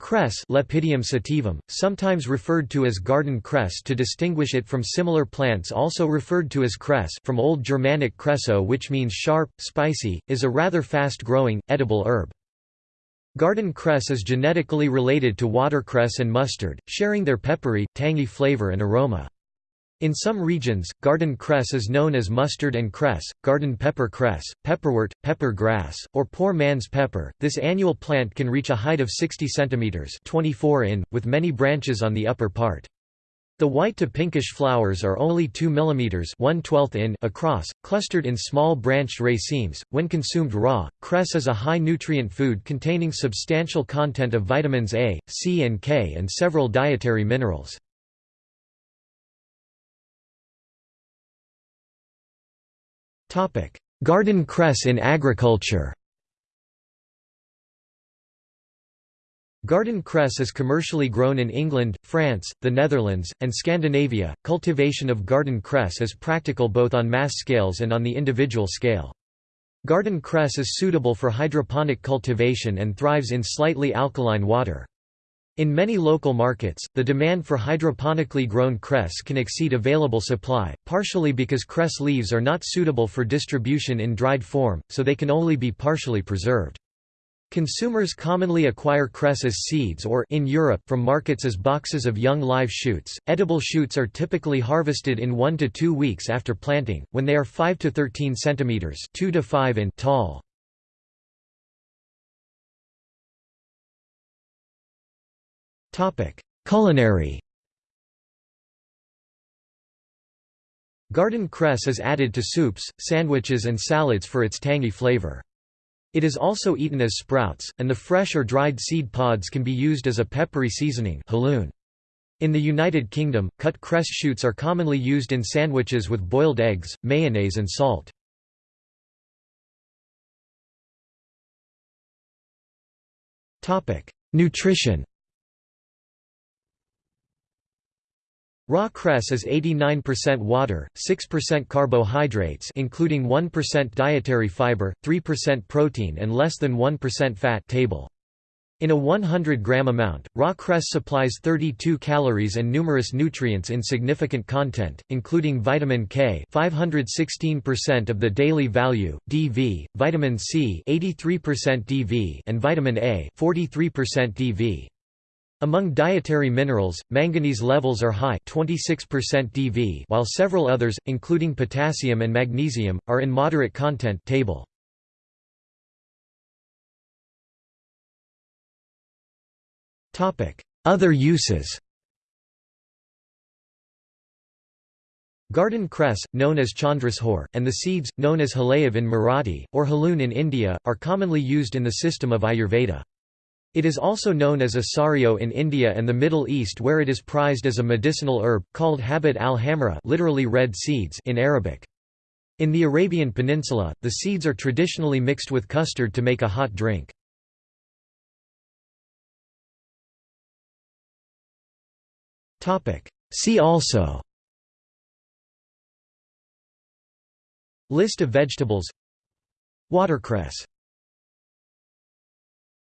Cress Lepidium sativum, sometimes referred to as garden cress to distinguish it from similar plants also referred to as cress from Old Germanic cresso which means sharp, spicy, is a rather fast-growing, edible herb. Garden cress is genetically related to watercress and mustard, sharing their peppery, tangy flavor and aroma. In some regions, garden cress is known as mustard and cress, garden pepper cress, pepperwort, pepper grass, or poor man's pepper. This annual plant can reach a height of 60 cm 24 in, with many branches on the upper part. The white to pinkish flowers are only 2 mm 1 in across, clustered in small branched racemes. When consumed raw, cress is a high nutrient food containing substantial content of vitamins A, C and K and several dietary minerals. Garden cress in agriculture Garden cress is commercially grown in England, France, the Netherlands, and Scandinavia. Cultivation of garden cress is practical both on mass scales and on the individual scale. Garden cress is suitable for hydroponic cultivation and thrives in slightly alkaline water. In many local markets, the demand for hydroponically grown cress can exceed available supply, partially because cress leaves are not suitable for distribution in dried form, so they can only be partially preserved. Consumers commonly acquire cress as seeds or in Europe from markets as boxes of young live shoots. Edible shoots are typically harvested in 1 to 2 weeks after planting when they are 5 to 13 centimeters, 2 to 5 in tall. Culinary Garden cress is added to soups, sandwiches and salads for its tangy flavor. It is also eaten as sprouts, and the fresh or dried seed pods can be used as a peppery seasoning In the United Kingdom, cut cress shoots are commonly used in sandwiches with boiled eggs, mayonnaise and salt. Nutrition Raw cress is 89% water, 6% carbohydrates including 1% dietary fiber, 3% protein and less than 1% fat table. In a 100 gram amount, raw cress supplies 32 calories and numerous nutrients in significant content, including vitamin K 516% of the daily value, DV, vitamin C 83% DV and vitamin A 43% DV. Among dietary minerals, manganese levels are high 26% DV while several others, including potassium and magnesium, are in moderate content table. Other uses Garden cress, known as chandrasehor, and the seeds, known as halayav in Marathi, or haloon in India, are commonly used in the system of Ayurveda. It is also known as asario in India and the Middle East where it is prized as a medicinal herb, called habat al-hamra literally red seeds in Arabic. In the Arabian Peninsula, the seeds are traditionally mixed with custard to make a hot drink. See also List of vegetables Watercress